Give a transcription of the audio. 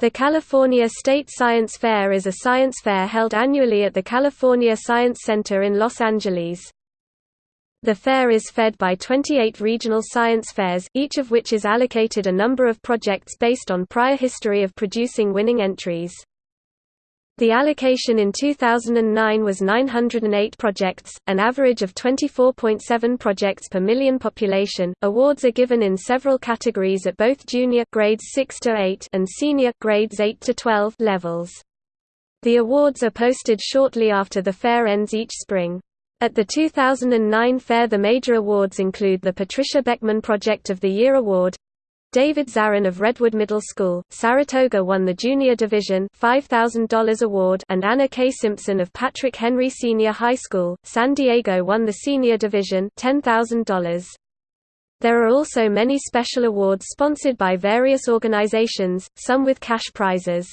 The California State Science Fair is a science fair held annually at the California Science Center in Los Angeles. The fair is fed by 28 regional science fairs, each of which is allocated a number of projects based on prior history of producing winning entries. The allocation in 2009 was 908 projects, an average of 24.7 projects per million population. Awards are given in several categories at both junior grades 6 to 8 and senior grades 8 to 12 levels. The awards are posted shortly after the fair ends each spring. At the 2009 fair the major awards include the Patricia Beckman Project of the Year Award, David Zarin of Redwood Middle School, Saratoga won the Junior Division $5,000 award and Anna K. Simpson of Patrick Henry Senior High School, San Diego won the Senior Division $10,000. There are also many special awards sponsored by various organizations, some with cash prizes.